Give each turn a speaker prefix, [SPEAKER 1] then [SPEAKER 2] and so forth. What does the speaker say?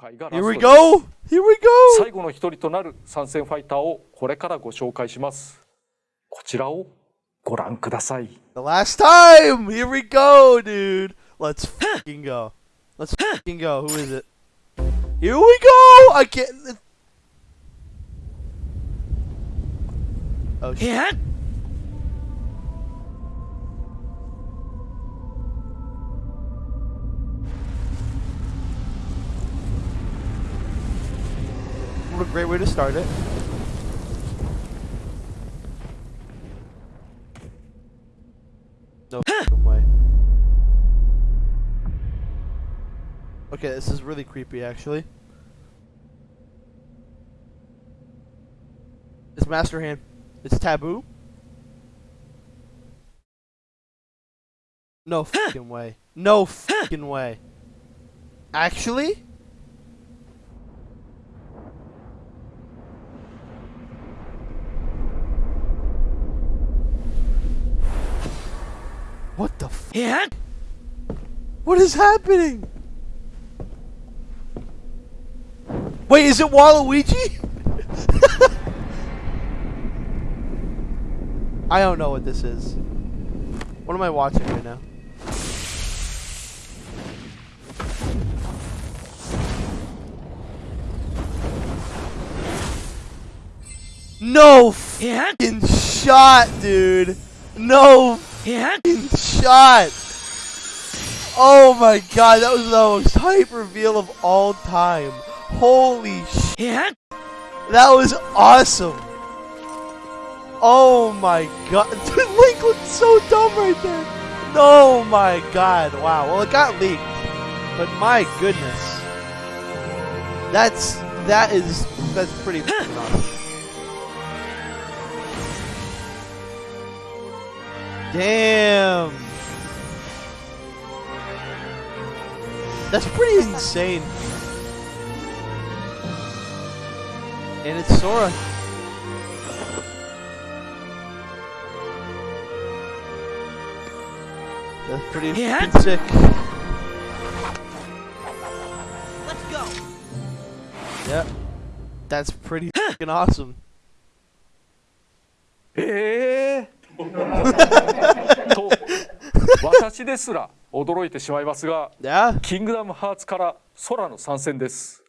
[SPEAKER 1] 回がラ
[SPEAKER 2] Here
[SPEAKER 1] ス
[SPEAKER 2] we
[SPEAKER 1] トです
[SPEAKER 2] go! Here we go!
[SPEAKER 1] 最後の一人となる参戦ファイターをこれからご紹介しますこちらをご覧ください
[SPEAKER 2] The last time! Here we go, dude! Let's fucking go. Let's fucking go. Who is it? Here we go! I can't. Oh shit. A great way to start it. No way. Okay, this is really creepy actually. It's Master Hand. It's Tabuu? No fucking way. No fucking way. Actually? What the f- What is happening? Wait, is it Waluigi? I don't know what this is. What am I watching right now? No fucking shot, dude. No fucking shot. Oh my god, that was the most hype reveal of all time. Holy shit. That was awesome. Oh my god. Dude, Link looked so dumb right there. Oh my god. Wow. Well, it got leaked. But my goodness. That's, that is, that's pretty awesome. Damn. That's pretty insane. And it's Sora. That's pretty fucking sick.
[SPEAKER 3] Let's go.
[SPEAKER 2] Yep. That's pretty fucking awesome.
[SPEAKER 1] ええと私ですら驚いてしまいますが.キングダムハーツから空の参戦です